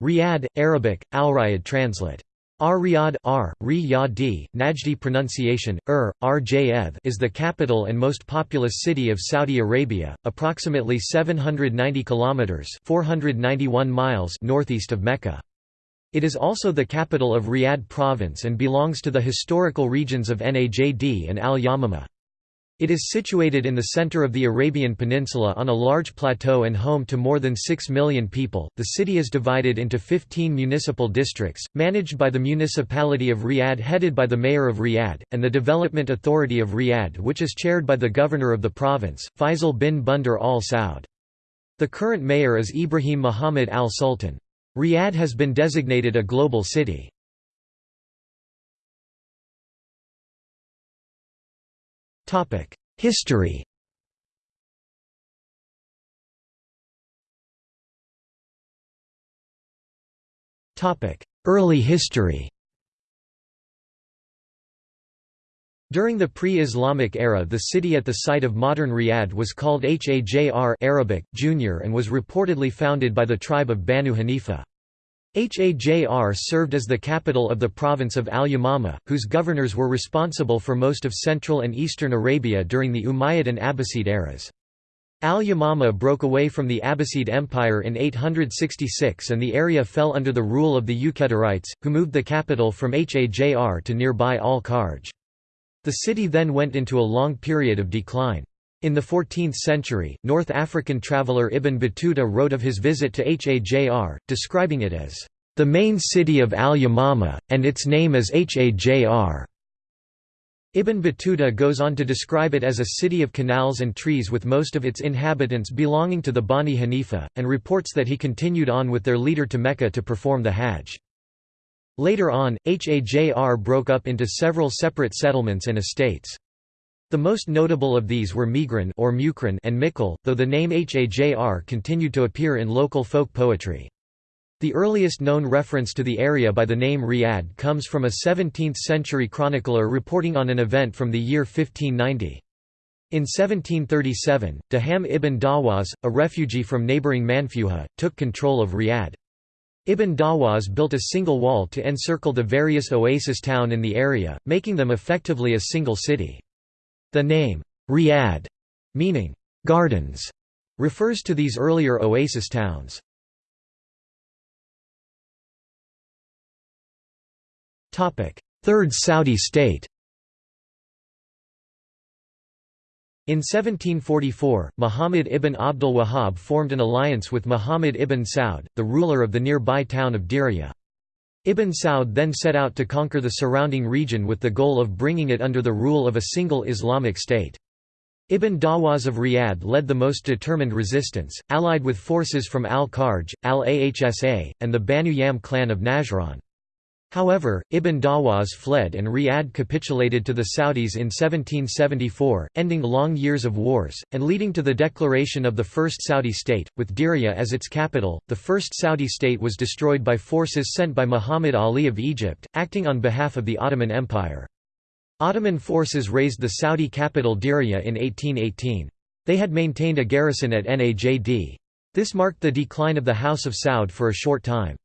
Riyadh, Arabic, Al-Riyadh translate. Ar-Riyadh R, Riyadi, Najdi pronunciation, Ur, Rjv is the capital and most populous city of Saudi Arabia, approximately 790 kilometers (491 miles) northeast of Mecca. It is also the capital of Riyadh province and belongs to the historical regions of Najd and Al-Yamamah. It is situated in the center of the Arabian Peninsula on a large plateau and home to more than 6 million people. The city is divided into 15 municipal districts, managed by the municipality of Riyadh, headed by the mayor of Riyadh, and the Development Authority of Riyadh, which is chaired by the governor of the province, Faisal bin Bandar al Saud. The current mayor is Ibrahim Muhammad al Sultan. Riyadh has been designated a global city. History. Early history. During the pre-Islamic era the city at the site of modern Riyadh was called Hajr Arabic, Junior and was reportedly founded by the tribe of Banu Hanifa. Hajr served as the capital of the province of al-Yamama, whose governors were responsible for most of central and eastern Arabia during the Umayyad and Abbasid eras. Al-Yamama broke away from the Abbasid Empire in 866 and the area fell under the rule of the Uqaydarites, who moved the capital from Hajr to nearby Al-Kharj. The city then went into a long period of decline. In the 14th century, North African traveller Ibn Battuta wrote of his visit to Hajr, describing it as, "...the main city of Al-Yamamah, and its name is Hajr." Ibn Battuta goes on to describe it as a city of canals and trees with most of its inhabitants belonging to the Bani Hanifa, and reports that he continued on with their leader to Mecca to perform the Hajj. Later on, Hajr broke up into several separate settlements and estates. The most notable of these were Migran or Mukran and Mikkel, though the name Hajr continued to appear in local folk poetry. The earliest known reference to the area by the name Riyadh comes from a 17th-century chronicler reporting on an event from the year 1590. In 1737, Daham ibn Dawaz, a refugee from neighbouring Manfuha, took control of Riyadh. Ibn Dawaz built a single wall to encircle the various oasis town in the area, making them effectively a single city. The name, Riyadh, meaning gardens, refers to these earlier oasis towns. Third Saudi state In 1744, Muhammad ibn Abdul Wahhab formed an alliance with Muhammad ibn Saud, the ruler of the nearby town of Diriyah. Ibn Saud then set out to conquer the surrounding region with the goal of bringing it under the rule of a single Islamic state. Ibn Dawaz of Riyadh led the most determined resistance, allied with forces from Al-Kharj, Al-Ahsa, and the Banu Yam clan of Najran. However, Ibn Dawaz fled and Riyadh capitulated to the Saudis in 1774, ending long years of wars, and leading to the declaration of the First Saudi State, with Diriyah as its capital. The First Saudi State was destroyed by forces sent by Muhammad Ali of Egypt, acting on behalf of the Ottoman Empire. Ottoman forces razed the Saudi capital Diriyah in 1818. They had maintained a garrison at Najd. This marked the decline of the House of Saud for a short time.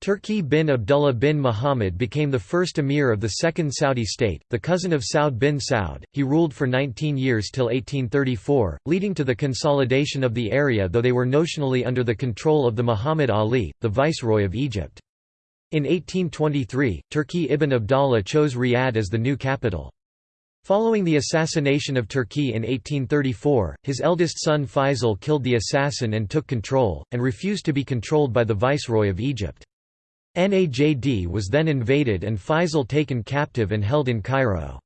Turki bin Abdullah bin Muhammad became the first emir of the Second Saudi state, the cousin of Saud bin Saud. He ruled for 19 years till 1834, leading to the consolidation of the area though they were notionally under the control of the Muhammad Ali, the viceroy of Egypt. In 1823, Turki ibn Abdallah chose Riyadh as the new capital. Following the assassination of Turki in 1834, his eldest son Faisal killed the assassin and took control, and refused to be controlled by the viceroy of Egypt. Najd was then invaded and Faisal taken captive and held in Cairo.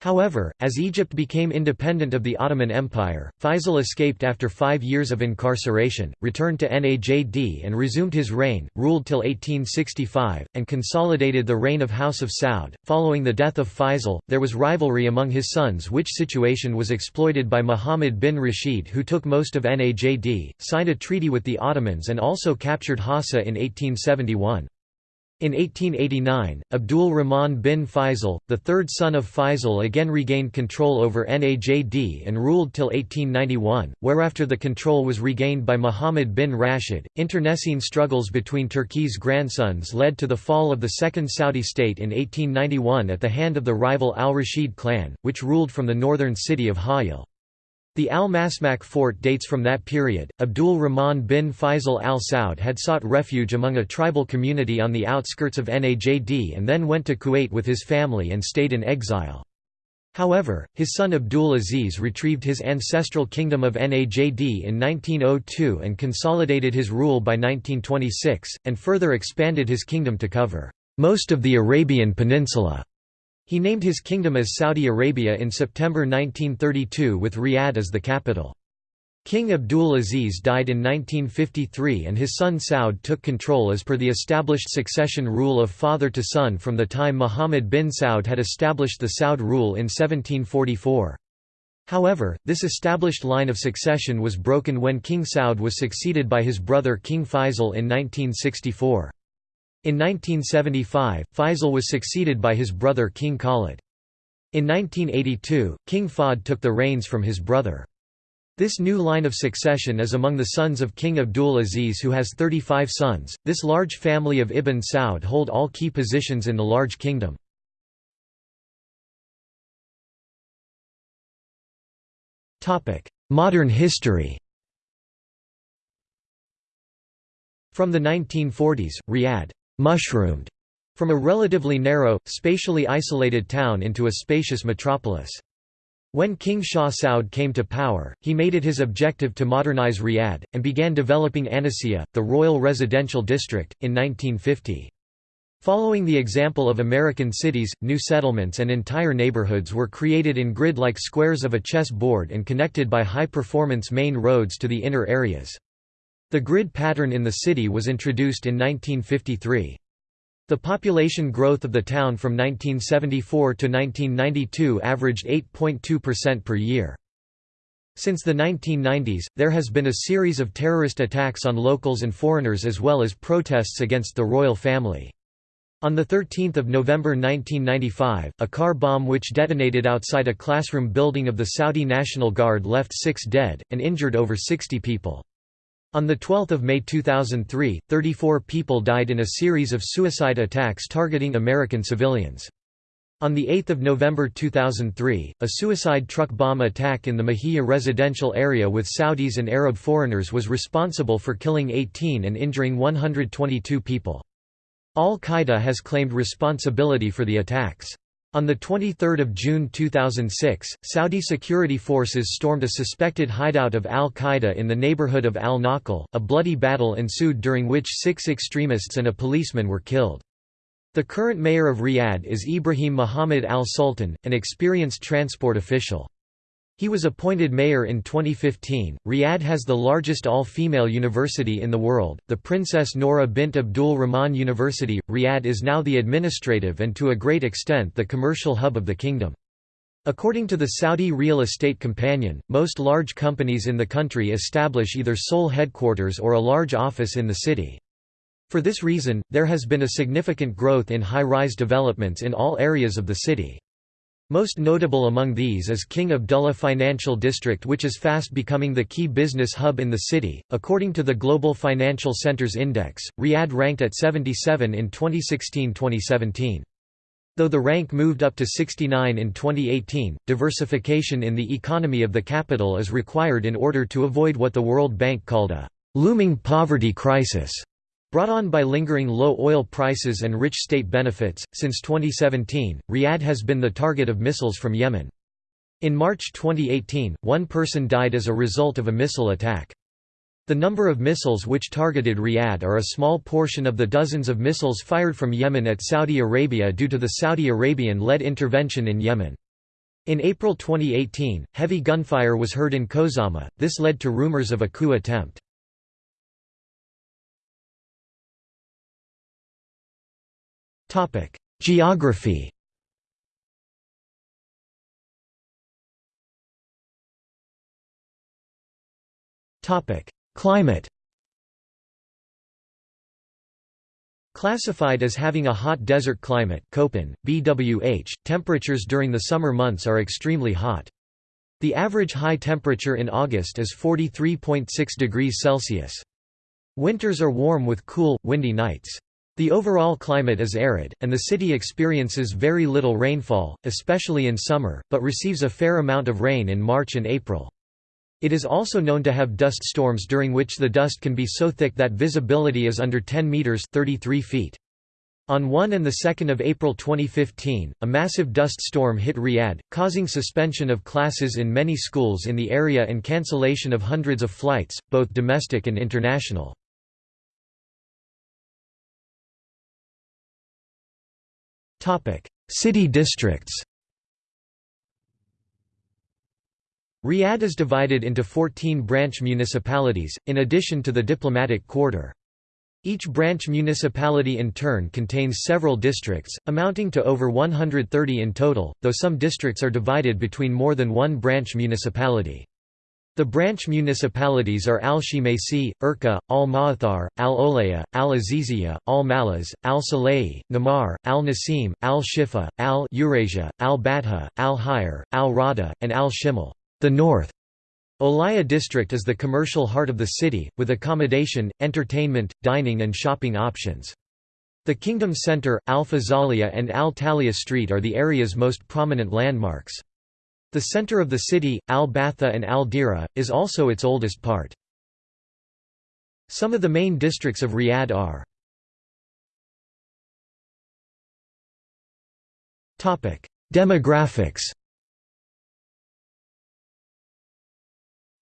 However, as Egypt became independent of the Ottoman Empire, Faisal escaped after five years of incarceration, returned to Najd and resumed his reign, ruled till 1865, and consolidated the reign of House of Saud. Following the death of Faisal, there was rivalry among his sons, which situation was exploited by Muhammad bin Rashid, who took most of Najd, signed a treaty with the Ottomans, and also captured Hassa in 1871. In 1889, Abdul Rahman bin Faisal, the third son of Faisal again regained control over Najd and ruled till 1891, whereafter the control was regained by Muhammad bin Rashid. Internecine struggles between Turki's grandsons led to the fall of the Second Saudi state in 1891 at the hand of the rival al-Rashid clan, which ruled from the northern city of Hayil. The Al-Masmak fort dates from that period. Abdul Rahman bin Faisal al Saud had sought refuge among a tribal community on the outskirts of Najd and then went to Kuwait with his family and stayed in exile. However, his son Abdul Aziz retrieved his ancestral kingdom of Najd in 1902 and consolidated his rule by 1926, and further expanded his kingdom to cover most of the Arabian Peninsula. He named his kingdom as Saudi Arabia in September 1932 with Riyadh as the capital. King Abdul Aziz died in 1953 and his son Saud took control as per the established succession rule of father to son from the time Muhammad bin Saud had established the Saud rule in 1744. However, this established line of succession was broken when King Saud was succeeded by his brother King Faisal in 1964. In 1975, Faisal was succeeded by his brother King Khalid. In 1982, King Fahd took the reins from his brother. This new line of succession is among the sons of King Abdul Aziz who has 35 sons. This large family of Ibn Saud hold all key positions in the large kingdom. Topic: Modern history From the 1940s, Riyadh mushroomed from a relatively narrow, spatially isolated town into a spacious metropolis. When King Shah Saud came to power, he made it his objective to modernize Riyadh, and began developing Anisea, the royal residential district, in 1950. Following the example of American cities, new settlements and entire neighborhoods were created in grid-like squares of a chess board and connected by high-performance main roads to the inner areas. The grid pattern in the city was introduced in 1953. The population growth of the town from 1974 to 1992 averaged 8.2% per year. Since the 1990s, there has been a series of terrorist attacks on locals and foreigners as well as protests against the royal family. On 13 November 1995, a car bomb which detonated outside a classroom building of the Saudi National Guard left six dead, and injured over 60 people. On 12 May 2003, 34 people died in a series of suicide attacks targeting American civilians. On 8 November 2003, a suicide truck bomb attack in the Muhaya residential area with Saudis and Arab foreigners was responsible for killing 18 and injuring 122 people. Al-Qaeda has claimed responsibility for the attacks. On 23 June 2006, Saudi security forces stormed a suspected hideout of al-Qaeda in the neighborhood of al-Naql. A bloody battle ensued during which six extremists and a policeman were killed. The current mayor of Riyadh is Ibrahim Muhammad al-Sultan, an experienced transport official. He was appointed mayor in 2015. Riyadh has the largest all female university in the world, the Princess Nora bint Abdul Rahman University. Riyadh is now the administrative and to a great extent the commercial hub of the kingdom. According to the Saudi Real Estate Companion, most large companies in the country establish either sole headquarters or a large office in the city. For this reason, there has been a significant growth in high-rise developments in all areas of the city. Most notable among these is King Abdullah Financial District which is fast becoming the key business hub in the city. According to the Global Financial Centers Index, Riyadh ranked at 77 in 2016-2017. Though the rank moved up to 69 in 2018, diversification in the economy of the capital is required in order to avoid what the World Bank called a looming poverty crisis. Brought on by lingering low oil prices and rich state benefits, since 2017, Riyadh has been the target of missiles from Yemen. In March 2018, one person died as a result of a missile attack. The number of missiles which targeted Riyadh are a small portion of the dozens of missiles fired from Yemen at Saudi Arabia due to the Saudi Arabian-led intervention in Yemen. In April 2018, heavy gunfire was heard in Khuzama, this led to rumors of a coup attempt. Topic: Geography. Topic: Climate. Classified as having a hot desert climate Köppen, BWH, temperatures during the summer months are extremely hot. The average high temperature in August is 43.6 degrees Celsius. Winters are warm with cool, windy nights. The overall climate is arid, and the city experiences very little rainfall, especially in summer, but receives a fair amount of rain in March and April. It is also known to have dust storms during which the dust can be so thick that visibility is under 10 meters 33 feet. On 1 and 2 April 2015, a massive dust storm hit Riyadh, causing suspension of classes in many schools in the area and cancellation of hundreds of flights, both domestic and international. City districts Riyadh is divided into 14 branch municipalities, in addition to the diplomatic quarter. Each branch municipality in turn contains several districts, amounting to over 130 in total, though some districts are divided between more than one branch municipality. The branch municipalities are Al-Shimaisi, Urqa, Al-Ma'athar, Al-Olaya, Al-Aziziyah, Al-Malaz, Al-Salehi, Namar, Al-Nasim, Al-Shifa, Al-Eurasia, Al-Batha, Al-Hayr, Al-Rada, and Al-Shimal. The North Olaya district is the commercial heart of the city, with accommodation, entertainment, dining and shopping options. The Kingdom Center, Al-Faisaliyah and Al-Tahlia Street are the area's most prominent landmarks. The center of the city, Al-Batha and Al-Dira, is also its oldest part. Some of the main districts of Riyadh are Demographics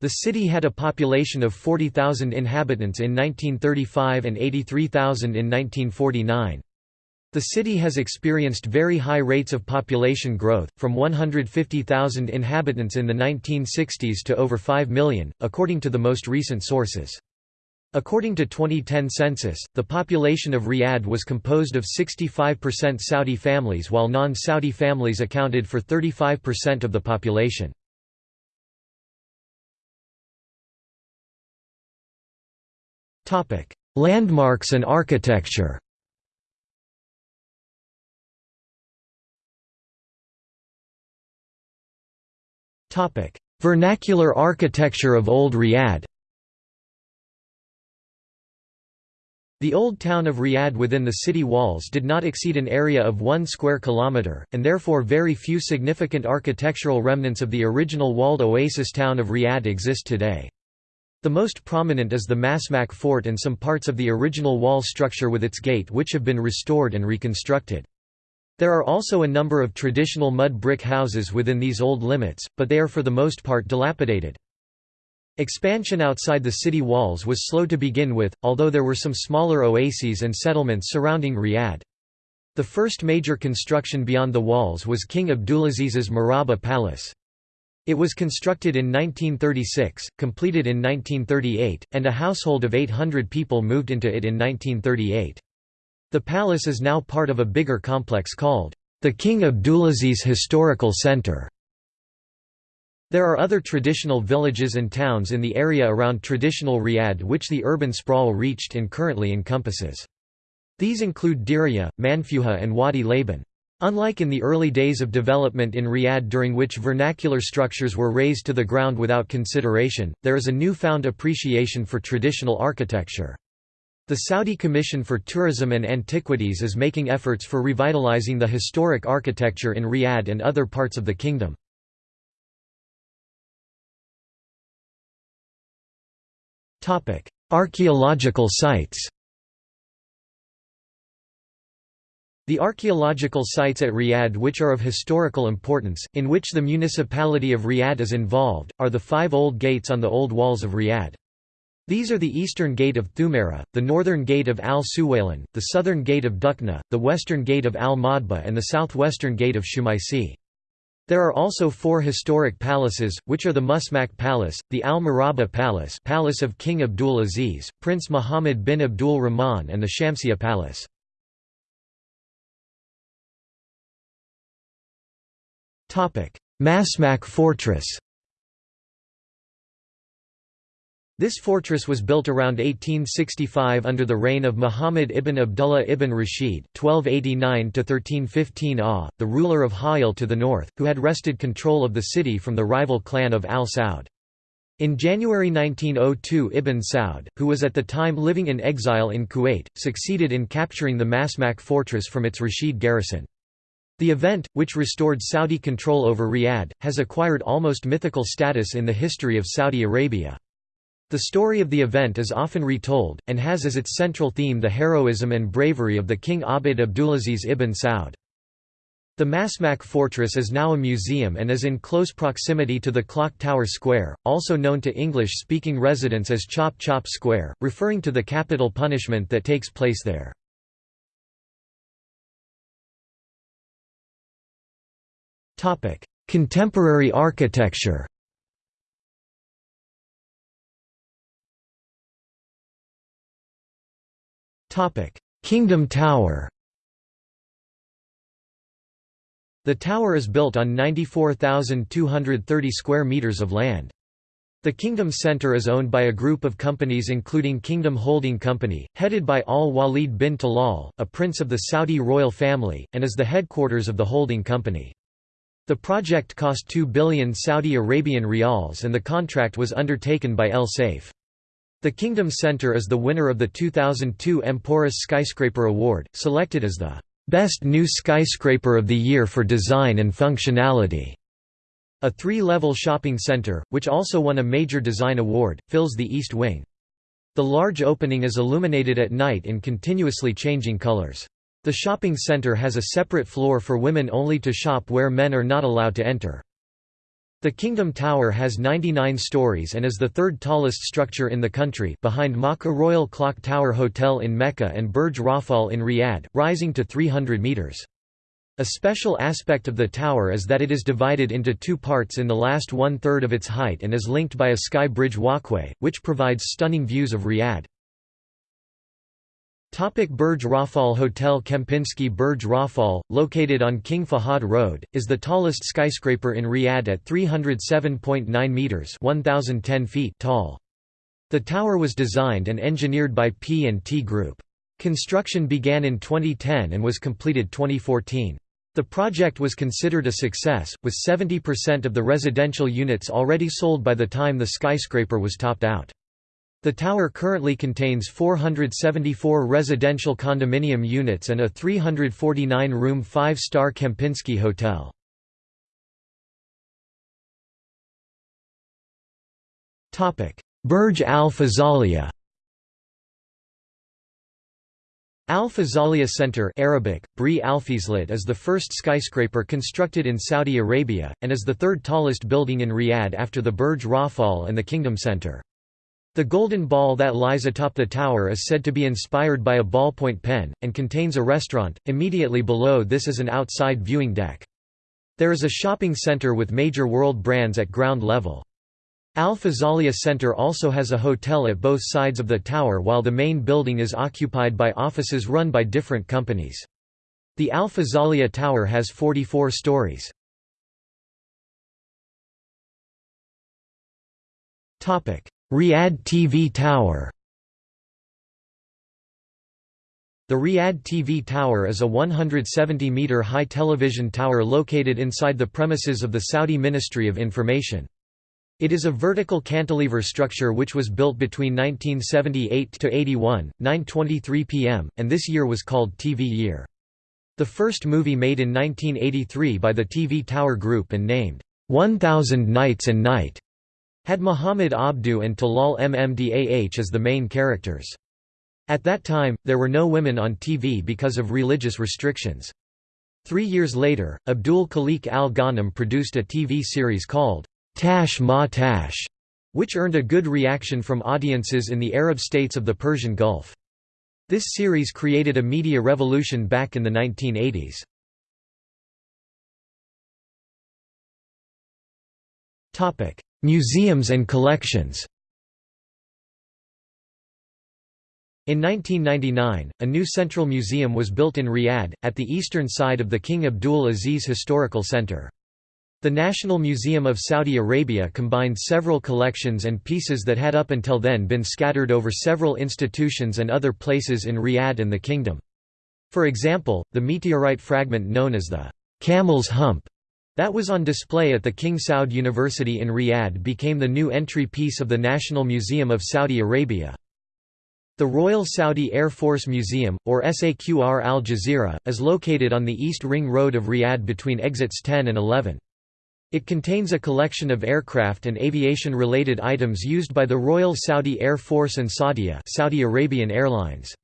The city had a population of 40,000 inhabitants in 1935 and 83,000 in 1949. The city has experienced very high rates of population growth, from 150,000 inhabitants in the 1960s to over 5 million, according to the most recent sources. According to 2010 census, the population of Riyadh was composed of 65% Saudi families while non-Saudi families accounted for 35% of the population. Landmarks and architecture. Vernacular architecture of Old Riyadh. The old town of Riyadh within the city walls did not exceed an area of 1 square kilometre, and therefore very few significant architectural remnants of the original walled oasis town of Riyadh exist today. The most prominent is the Masmak fort and some parts of the original wall structure with its gate which have been restored and reconstructed. There are also a number of traditional mud brick houses within these old limits, but they are for the most part dilapidated. Expansion outside the city walls was slow to begin with, although there were some smaller oases and settlements surrounding Riyadh. The first major construction beyond the walls was King Abdulaziz's Murabba Palace. It was constructed in 1936, completed in 1938, and a household of 800 people moved into it in 1938. The palace is now part of a bigger complex called the King Abdulaziz Historical Center. There are other traditional villages and towns in the area around traditional Riyadh which the urban sprawl reached and currently encompasses. These include Diriyah, Manfuha and Wadi Laban. Unlike in the early days of development in Riyadh during which vernacular structures were razed to the ground without consideration, there is a newfound appreciation for traditional architecture. The Saudi Commission for Tourism and Antiquities is making efforts for revitalizing the historic architecture in Riyadh and other parts of the kingdom. Archaeological sites The archaeological sites at Riyadh which are of historical importance, in which the municipality of Riyadh is involved, are the five old gates on the old walls of Riyadh. These are the eastern gate of Thumaira, the northern gate of Al-Suwaylan, the southern gate of Dukna, the western gate of Al-Madba and the southwestern gate of Shumaisi. There are also four historic palaces, which are the Masmak Palace, the Al-Murabba Palace Palace of King Abdul Aziz, Prince Muhammad bin Abdul Rahman and the Shamsiya Palace. Masmak Fortress This fortress was built around 1865 under the reign of Muhammad ibn Abdullah ibn Rashid (1289–1315 Ah), the ruler of Ha'il to the north, who had wrested control of the city from the rival clan of Al Saud. In January 1902 Ibn Saud, who was at the time living in exile in Kuwait, succeeded in capturing the Masmak fortress from its Rashid garrison. The event, which restored Saudi control over Riyadh, has acquired almost mythical status in the history of Saudi Arabia. The story of the event is often retold, and has as its central theme the heroism and bravery of the King Abd Abdulaziz ibn Saud. The Masmak fortress is now a museum and is in close proximity to the Clock Tower Square, also known to English-speaking residents as Chop Chop Square, referring to the capital punishment that takes place there. Contemporary architecture Kingdom Tower The tower is built on 94,230 square meters of land. The Kingdom Center is owned by a group of companies including Kingdom Holding Company, headed by Al-Walid bin Talal, a prince of the Saudi royal family, and is the headquarters of the holding company. The project cost 2 billion Saudi Arabian rials and the contract was undertaken by El Saif. The Kingdom Center is the winner of the 2002 Emporis Skyscraper Award, selected as the "...best new skyscraper of the year for design and functionality." A three-level shopping center, which also won a major design award, fills the east wing. The large opening is illuminated at night in continuously changing colors. The shopping center has a separate floor for women only to shop where men are not allowed to enter. The Kingdom Tower has 99 stories and is the third tallest structure in the country behind Makkah Royal Clock Tower Hotel in Mecca and Burj Rafal in Riyadh, rising to 300 metres. A special aspect of the tower is that it is divided into two parts in the last one-third of its height and is linked by a sky bridge walkway, which provides stunning views of Riyadh. Topic Burj Rafal Hotel Kempinski Burj Rafal, located on King Fahad Road, is the tallest skyscraper in Riyadh at 307.9 metres 1,010 feet tall. The tower was designed and engineered by P&T Group. Construction began in 2010 and was completed 2014. The project was considered a success, with 70% of the residential units already sold by the time the skyscraper was topped out. The tower currently contains 474 residential condominium units and a 349-room five-star Kempinski hotel. Burj Al Faisaliyah Al Faisaliyah Center Arabic, Bri Alfizlit is the first skyscraper constructed in Saudi Arabia, and is the third tallest building in Riyadh after the Burj Rafal and the Kingdom Center. The golden ball that lies atop the tower is said to be inspired by a ballpoint pen, and contains a restaurant. Immediately below this is an outside viewing deck. There is a shopping center with major world brands at ground level. Al Faisaliyah Center also has a hotel at both sides of the tower while the main building is occupied by offices run by different companies. The Al Faisaliyah Tower has 44 stories. Riyadh TV Tower The Riyadh TV Tower is a 170-metre high television tower located inside the premises of the Saudi Ministry of Information. It is a vertical cantilever structure which was built between 1978–81, 9.23 pm, and this year was called TV Year. The first movie made in 1983 by the TV Tower Group and named, 1000 Nights and Night had Muhammad Abdu and Talal Maddah as the main characters. At that time, there were no women on TV because of religious restrictions. Three years later, Abdul Khaliq al-Ghanem produced a TV series called Tash Ma Tash, which earned a good reaction from audiences in the Arab states of the Persian Gulf. This series created a media revolution back in the 1980s. Museums and collections In 1999, a new central museum was built in Riyadh, at the eastern side of the King Abdul Aziz Historical Center. The National Museum of Saudi Arabia combined several collections and pieces that had up until then been scattered over several institutions and other places in Riyadh and the kingdom. For example, the meteorite fragment known as the Camel's Hump that was on display at the King Saud University in Riyadh became the new entry piece of the National Museum of Saudi Arabia. The Royal Saudi Air Force Museum, or Saqr Al Jazeera, is located on the East Ring Road of Riyadh between exits 10 and 11. It contains a collection of aircraft and aviation-related items used by the Royal Saudi Air Force and Saudia Saudi Arabian Airlines.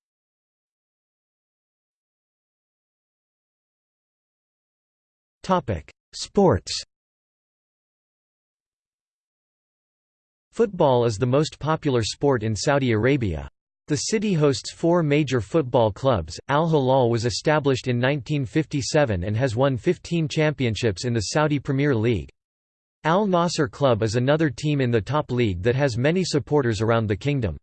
Sports Football is the most popular sport in Saudi Arabia. The city hosts four major football clubs. Al Hilal was established in 1957 and has won 15 championships in the Saudi Premier League. Al Nassr Club is another team in the top league that has many supporters around the kingdom.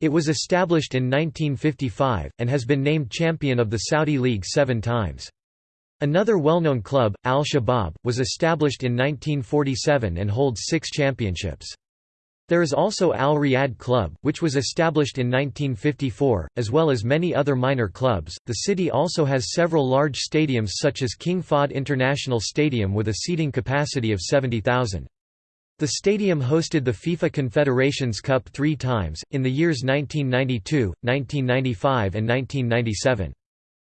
It was established in 1955, and has been named champion of the Saudi League seven times. Another well-known club, Al Shabab, was established in 1947 and holds six championships. There is also Al Riyadh Club, which was established in 1954, as well as many other minor clubs. The city also has several large stadiums such as King Fahd International Stadium with a seating capacity of 70,000. The stadium hosted the FIFA Confederations Cup three times, in the years 1992, 1995 and 1997.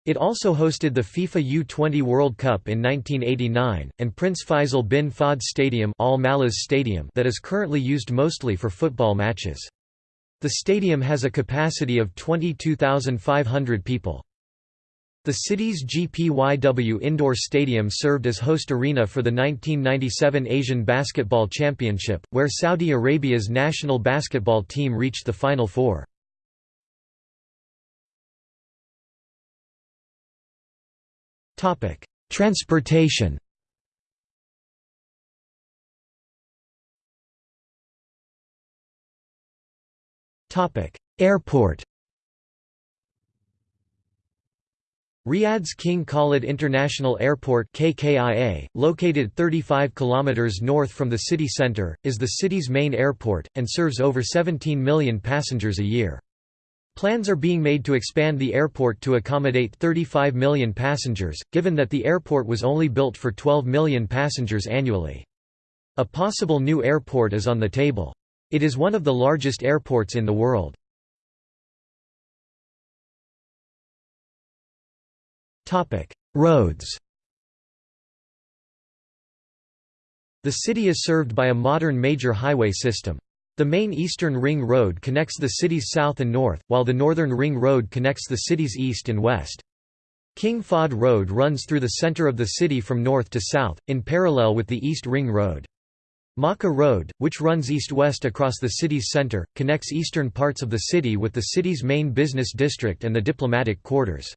It also hosted the FIFA U20 World Cup in 1989, and Prince Faisal bin Fahd Stadium, Al Malaz Stadium that is currently used mostly for football matches. The stadium has a capacity of 22,500 people. The city's GPYW Indoor Stadium served as host arena for the 1997 Asian Basketball Championship, where Saudi Arabia's national basketball team reached the Final Four. Transportation Airport Riyadh's King Khalid International Airport KKIA, located 35 kilometers north from the city center, is the city's main airport and serves over 17 million passengers a year. Plans are being made to expand the airport to accommodate 35 million passengers, given that the airport was only built for 12 million passengers annually. A possible new airport is on the table. It is one of the largest airports in the world. Roads The city is served by a modern major highway system. The main Eastern Ring Road connects the city's south and north, while the Northern Ring Road connects the city's east and west. King Fahd Road runs through the center of the city from north to south, in parallel with the East Ring Road. Makkah Road, which runs east-west across the city's center, connects eastern parts of the city with the city's main business district and the diplomatic quarters.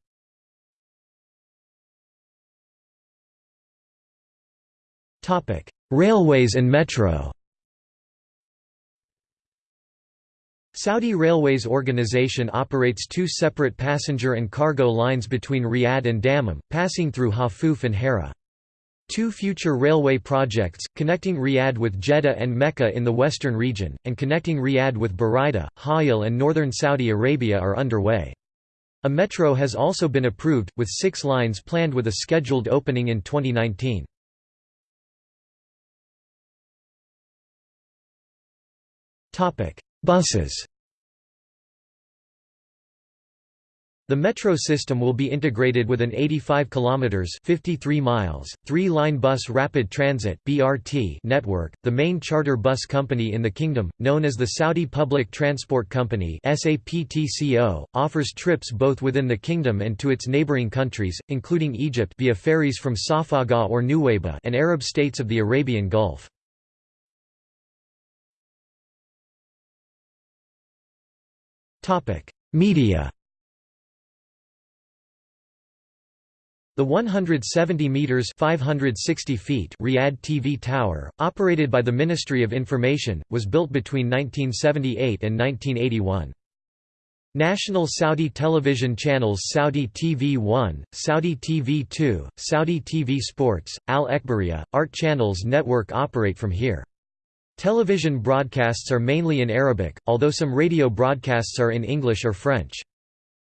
Railways and metro Saudi Railways Organization operates two separate passenger and cargo lines between Riyadh and Dammam, passing through Hafuf and Hera. Two future railway projects, connecting Riyadh with Jeddah and Mecca in the western region, and connecting Riyadh with Buraida, Hayil and northern Saudi Arabia are underway. A metro has also been approved, with six lines planned with a scheduled opening in 2019. Buses The metro system will be integrated with an 85 kilometers 53 miles, three-line bus rapid transit (BRT) network, the main charter bus company in the kingdom, known as the Saudi Public Transport Company (SAPTCO), offers trips both within the kingdom and to its neighboring countries, including Egypt via ferries from Safaga or Nuweiba and Arab states of the Arabian Gulf. Media The 170 meters (560 feet) Riyadh TV tower, operated by the Ministry of Information, was built between 1978 and 1981. National Saudi television channels Saudi TV 1, Saudi TV 2, Saudi TV Sports, Al Ekhbariya, Art Channels network operate from here. Television broadcasts are mainly in Arabic, although some radio broadcasts are in English or French.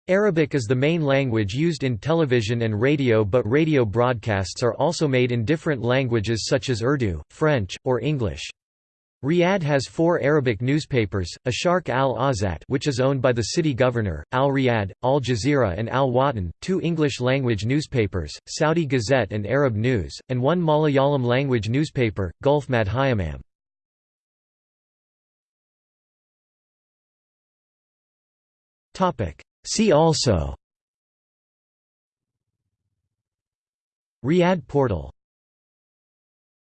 Arabic is the main language used in television and radio but radio broadcasts are also made in different languages such as Urdu, French, or English. Riyadh has four Arabic newspapers, Asharq al-Awsat which is owned by the city governor, Al-Riyadh, Al Jazeera and Al-Watan, two English-language newspapers, Saudi Gazette and Arab News, and one Malayalam-language newspaper, Gulf Madhyamam. See also. Riyadh portal